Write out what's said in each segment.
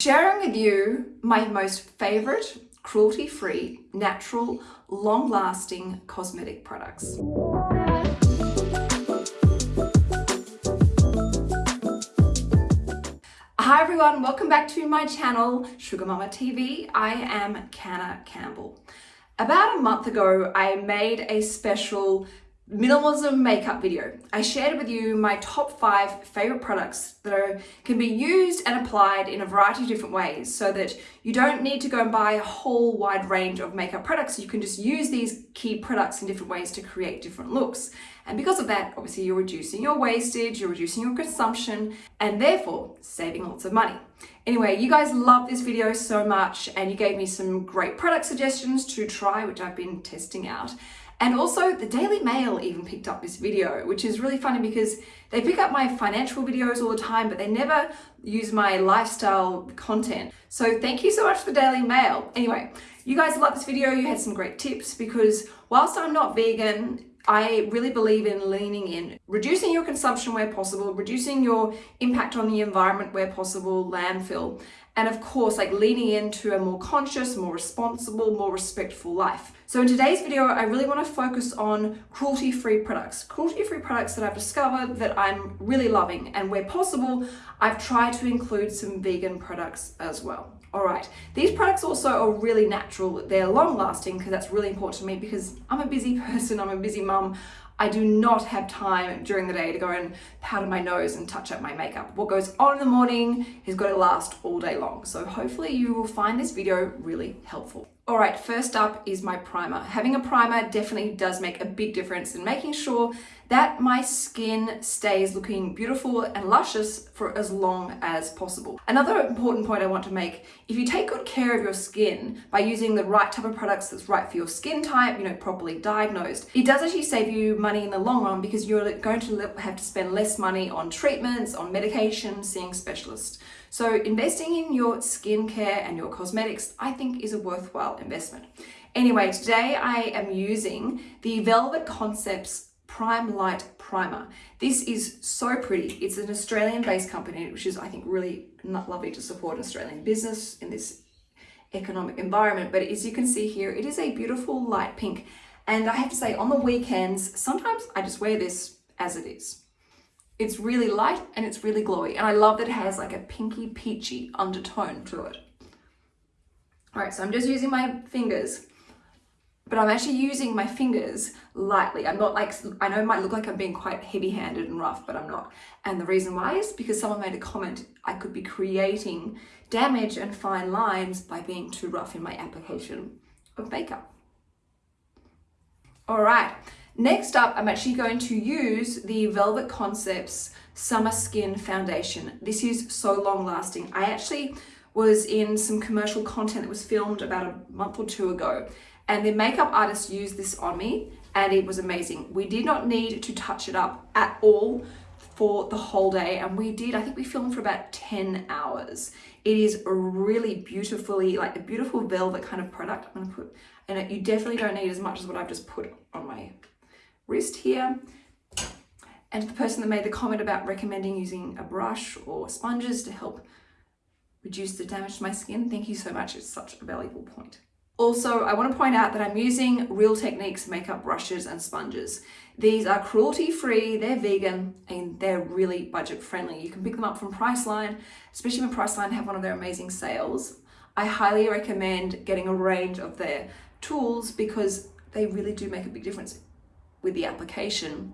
Sharing with you my most favorite cruelty-free, natural, long-lasting cosmetic products. Hi everyone, welcome back to my channel, Sugar Mama TV. I am Canna Campbell. About a month ago, I made a special minimalism makeup video. I shared with you my top five favorite products that are, can be used and applied in a variety of different ways so that you don't need to go and buy a whole wide range of makeup products. You can just use these key products in different ways to create different looks. And because of that, obviously you're reducing your wastage, you're reducing your consumption, and therefore saving lots of money. Anyway, you guys love this video so much and you gave me some great product suggestions to try, which I've been testing out. And also the Daily Mail even picked up this video, which is really funny because they pick up my financial videos all the time, but they never use my lifestyle content. So thank you so much for Daily Mail. Anyway, you guys love this video. You had some great tips because whilst I'm not vegan, I really believe in leaning in, reducing your consumption where possible, reducing your impact on the environment where possible, landfill, and of course like leaning into a more conscious, more responsible, more respectful life. So in today's video, I really want to focus on cruelty-free products. Cruelty-free products that I've discovered that I'm really loving and where possible, I've tried to include some vegan products as well. All right, these products also are really natural. They're long lasting because that's really important to me because I'm a busy person, I'm a busy mum. I do not have time during the day to go and powder my nose and touch up my makeup. What goes on in the morning is going to last all day long. So hopefully you will find this video really helpful. All right, first up is my primer. Having a primer definitely does make a big difference in making sure that my skin stays looking beautiful and luscious for as long as possible. Another important point I want to make, if you take good care of your skin by using the right type of products that's right for your skin type, you know, properly diagnosed, it does actually save you money in the long run because you're going to have to spend less money on treatments, on medication, seeing specialists. So investing in your skincare and your cosmetics, I think is a worthwhile investment. Anyway, today I am using the Velvet Concepts Prime Light Primer. This is so pretty. It's an Australian based company, which is I think really lovely to support Australian business in this economic environment. But as you can see here, it is a beautiful light pink. And I have to say on the weekends, sometimes I just wear this as it is. It's really light and it's really glowy. And I love that it has like a pinky peachy undertone to it. All right, so I'm just using my fingers, but I'm actually using my fingers lightly. I'm not like, I know it might look like I'm being quite heavy handed and rough, but I'm not. And the reason why is because someone made a comment, I could be creating damage and fine lines by being too rough in my application of makeup. All right, Next up, I'm actually going to use the Velvet Concepts Summer Skin Foundation. This is so long lasting. I actually was in some commercial content that was filmed about a month or two ago and the makeup artist used this on me and it was amazing. We did not need to touch it up at all for the whole day and we did, I think we filmed for about 10 hours. It is really beautifully, like a beautiful velvet kind of product. I'm gonna put, and you definitely don't need as much as what I've just put on my wrist here. And the person that made the comment about recommending using a brush or sponges to help reduce the damage to my skin, thank you so much. It's such a valuable point. Also, I want to point out that I'm using Real Techniques makeup brushes and sponges. These are cruelty-free, they're vegan, and they're really budget-friendly. You can pick them up from Priceline, especially when Priceline have one of their amazing sales. I highly recommend getting a range of their tools because they really do make a big difference with the application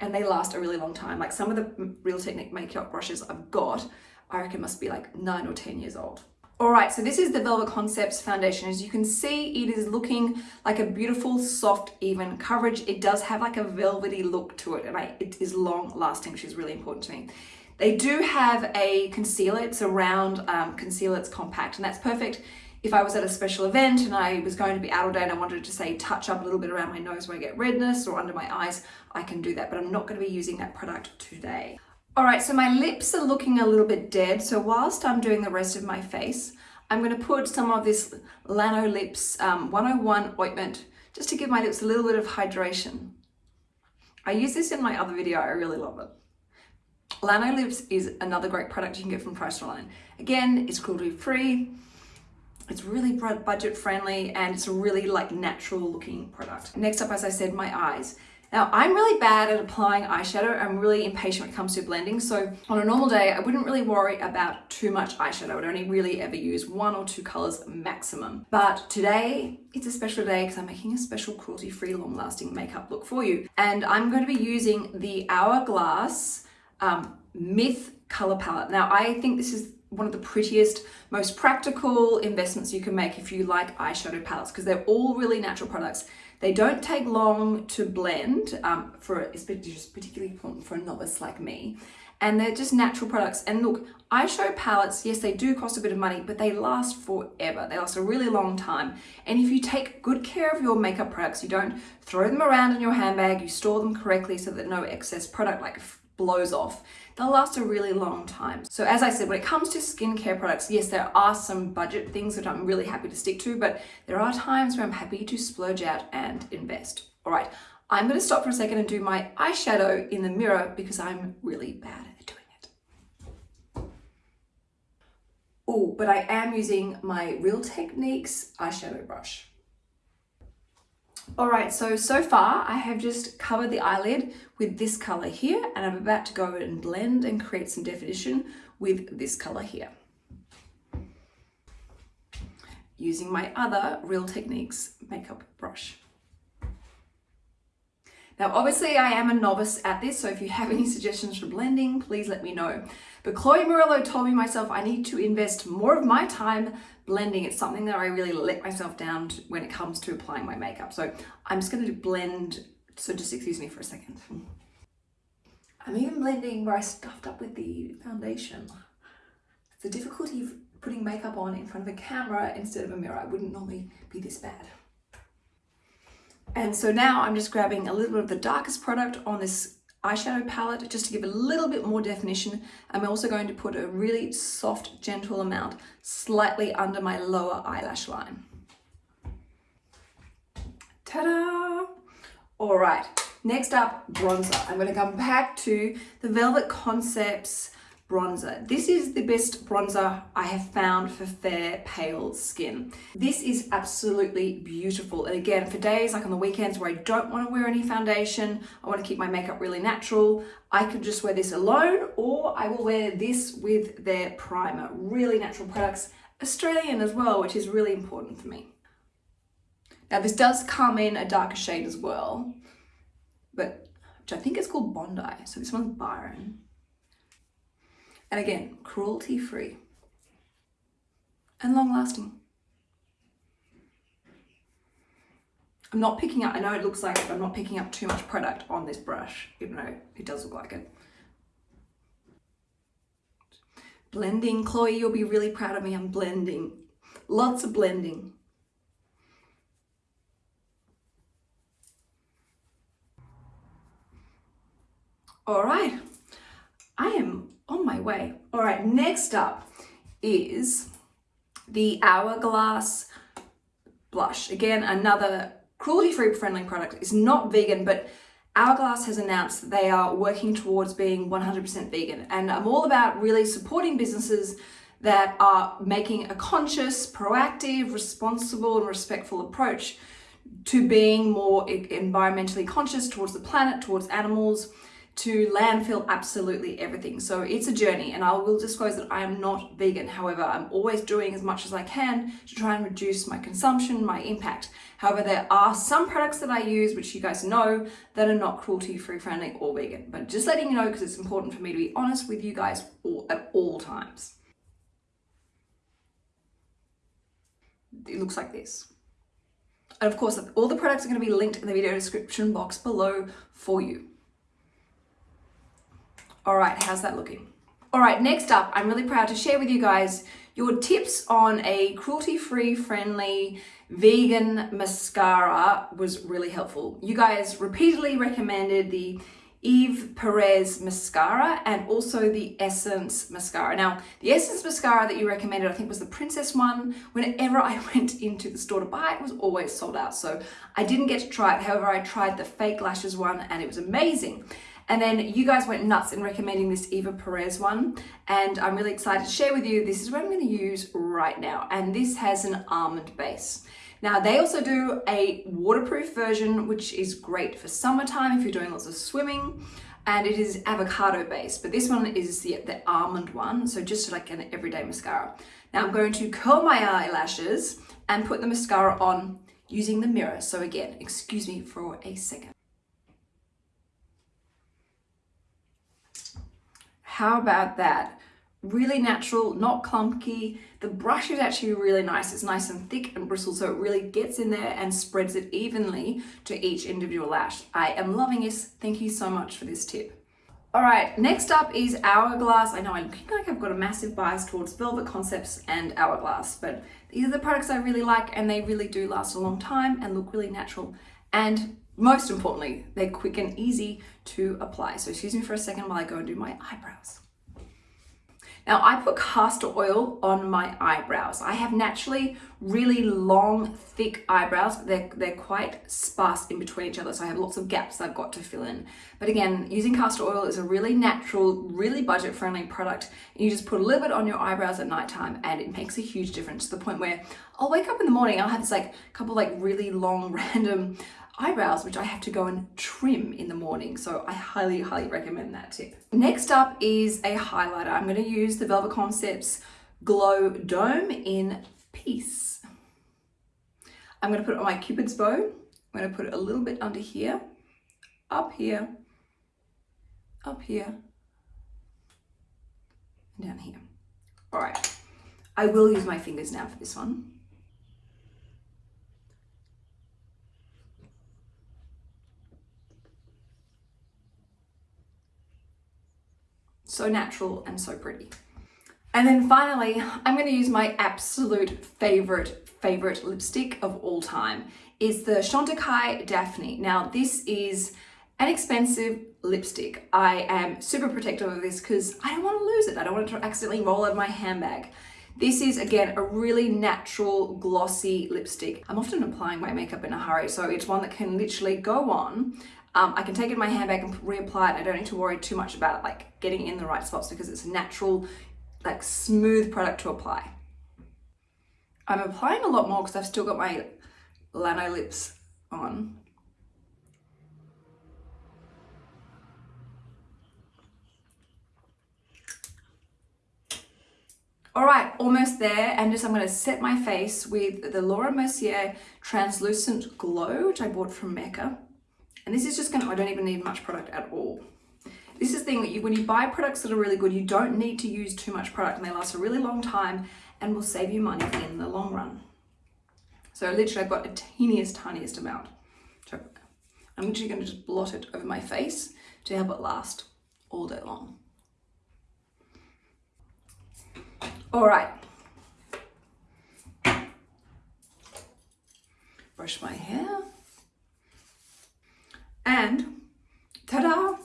and they last a really long time. Like some of the Real Technique makeup brushes I've got, I reckon must be like nine or 10 years old. All right, so this is the Velvet Concepts foundation. As you can see, it is looking like a beautiful, soft, even coverage. It does have like a velvety look to it and I, it is long lasting, which is really important to me. They do have a concealer, it's a round um, concealer, it's compact and that's perfect if I was at a special event and I was going to be out all day and I wanted to say touch up a little bit around my nose where I get redness or under my eyes, I can do that, but I'm not going to be using that product today. All right, so my lips are looking a little bit dead. So whilst I'm doing the rest of my face, I'm going to put some of this Lanolips um, 101 ointment just to give my lips a little bit of hydration. I use this in my other video. I really love it. Lanolips is another great product you can get from Priceline. Again, it's cruelty free, it's really budget friendly and it's a really like natural looking product. Next up, as I said, my eyes. Now, I'm really bad at applying eyeshadow. I'm really impatient when it comes to blending. So on a normal day, I wouldn't really worry about too much eyeshadow. I would only really ever use one or two colors maximum. But today, it's a special day because I'm making a special cruelty-free, long-lasting makeup look for you. And I'm going to be using the Hourglass um, Myth color palette. Now, I think this is one of the prettiest, most practical investments you can make if you like eyeshadow palettes because they're all really natural products. They don't take long to blend, um, for it's particularly important for a novice like me. And they're just natural products. And look, eyeshadow palettes, yes, they do cost a bit of money, but they last forever. They last a really long time. And if you take good care of your makeup products, you don't throw them around in your handbag, you store them correctly so that no excess product like blows off, they'll last a really long time. So as I said, when it comes to skincare products, yes, there are some budget things that I'm really happy to stick to, but there are times where I'm happy to splurge out and invest. All right, I'm gonna stop for a second and do my eyeshadow in the mirror because I'm really bad at doing it. Oh, but I am using my Real Techniques eyeshadow brush. All right, so, so far I have just covered the eyelid with this color here and I'm about to go and blend and create some definition with this color here. Using my other Real Techniques makeup brush. Now, obviously I am a novice at this, so if you have any suggestions for blending, please let me know. But Chloe Morello told me myself I need to invest more of my time blending. It's something that I really let myself down to when it comes to applying my makeup. So I'm just to blend, so just excuse me for a second. I'm even blending where I stuffed up with the foundation. The difficulty of putting makeup on in front of a camera instead of a mirror. I wouldn't normally be this bad. And so now I'm just grabbing a little bit of the darkest product on this eyeshadow palette just to give a little bit more definition. I'm also going to put a really soft, gentle amount slightly under my lower eyelash line. Ta-da! All right, next up, bronzer. I'm gonna come back to the Velvet Concepts bronzer. This is the best bronzer I have found for fair, pale skin. This is absolutely beautiful. And again, for days like on the weekends where I don't want to wear any foundation, I want to keep my makeup really natural, I could just wear this alone or I will wear this with their primer. Really natural products, Australian as well, which is really important for me. Now this does come in a darker shade as well, but which I think is called Bondi. So this one's Byron. And again, cruelty free and long lasting. I'm not picking up, I know it looks like it, I'm not picking up too much product on this brush, even though it does look like it. Blending, Chloe, you'll be really proud of me, I'm blending. Lots of blending. All right, I am on my way. All right, next up is the Hourglass blush. Again, another cruelty-free friendly product. It's not vegan, but Hourglass has announced that they are working towards being 100% vegan. And I'm all about really supporting businesses that are making a conscious, proactive, responsible and respectful approach to being more environmentally conscious towards the planet, towards animals, to landfill absolutely everything. So it's a journey and I will disclose that I am not vegan. However, I'm always doing as much as I can to try and reduce my consumption, my impact. However, there are some products that I use, which you guys know, that are not cruelty-free friendly or vegan. But just letting you know because it's important for me to be honest with you guys all, at all times. It looks like this. And of course, all the products are going to be linked in the video description box below for you. All right, how's that looking? All right, next up, I'm really proud to share with you guys your tips on a cruelty-free friendly vegan mascara was really helpful. You guys repeatedly recommended the Ere Perez mascara and also the Essence mascara. Now, the Essence mascara that you recommended, I think was the Princess one. Whenever I went into the store to buy it, it was always sold out. So I didn't get to try it. However, I tried the Fake Lashes one and it was amazing. And then you guys went nuts in recommending this Ere Perez one. And I'm really excited to share with you, this is what I'm gonna use right now. And this has an almond base. Now they also do a waterproof version, which is great for summertime if you're doing lots of swimming and it is avocado based, but this one is the, the almond one. So just like an everyday mascara. Now I'm going to curl my eyelashes and put the mascara on using the mirror. So again, excuse me for a second. How about that? Really natural, not clunky. The brush is actually really nice. It's nice and thick and bristled, so it really gets in there and spreads it evenly to each individual lash. I am loving this. Thank you so much for this tip. All right, next up is Hourglass. I know I'm looking like I've got a massive bias towards Velvet Concepts and Hourglass, but these are the products I really like and they really do last a long time and look really natural. And most importantly, they're quick and easy to apply. So excuse me for a second while I go and do my eyebrows. Now I put castor oil on my eyebrows. I have naturally really long, thick eyebrows. but They're, they're quite sparse in between each other, so I have lots of gaps I've got to fill in. But again, using castor oil is a really natural, really budget-friendly product. You just put a little bit on your eyebrows at nighttime and it makes a huge difference to the point where I'll wake up in the morning, I'll have this like a couple like really long random eyebrows, which I have to go and trim in the morning. So I highly, highly recommend that tip. Next up is a highlighter. I'm gonna use the Velvet Concepts Glow Dome in Peace. I'm gonna put it on my Cupid's bow. I'm gonna put it a little bit under here, up here, up here, and down here. All right, I will use my fingers now for this one. So natural and so pretty. And then finally, I'm going to use my absolute favorite, favorite lipstick of all time is the Chantecaille Daphne. Now this is an expensive lipstick. I am super protective of this because I don't want to lose it. I don't want it to accidentally roll out of my handbag. This is, again, a really natural, glossy lipstick. I'm often applying my makeup in a hurry, so it's one that can literally go on um, I can take it in my handbag and reapply it. I don't need to worry too much about it, like getting in the right spots because it's a natural, like smooth product to apply. I'm applying a lot more because I've still got my Lanolips on. All right, almost there. And just I'm gonna set my face with the Laura Mercier Translucent Glow, which I bought from Mecca. And this is just gonna, I don't even need much product at all. This is the thing that you, when you buy products that are really good, you don't need to use too much product and they last a really long time and will save you money in the long run. So literally I've got a teeniest, tiniest amount. So I'm literally gonna just blot it over my face to help it last all day long. All right. Brush my hair. And ta-da!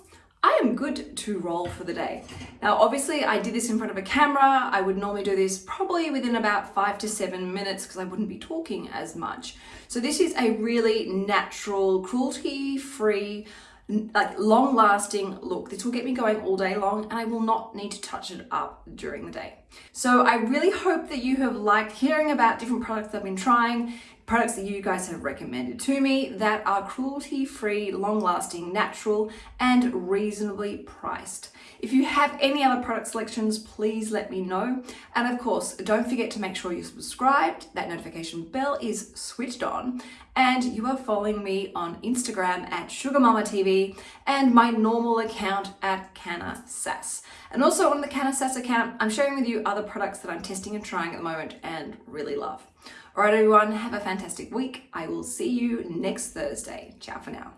I am good to roll for the day. Now, obviously I did this in front of a camera. I would normally do this probably within about five to seven minutes because I wouldn't be talking as much. So this is a really natural, cruelty-free, like long lasting look. This will get me going all day long and I will not need to touch it up during the day. So I really hope that you have liked hearing about different products I've been trying products that you guys have recommended to me that are cruelty-free, long-lasting, natural, and reasonably priced. If you have any other product selections, please let me know. And of course, don't forget to make sure you're subscribed, that notification bell is switched on, and you are following me on Instagram at SugarMamaTV and my normal account at Canna Sass. And also on the Canna Sass account, I'm sharing with you other products that I'm testing and trying at the moment and really love. All right, everyone, have a fantastic week. I will see you next Thursday. Ciao for now.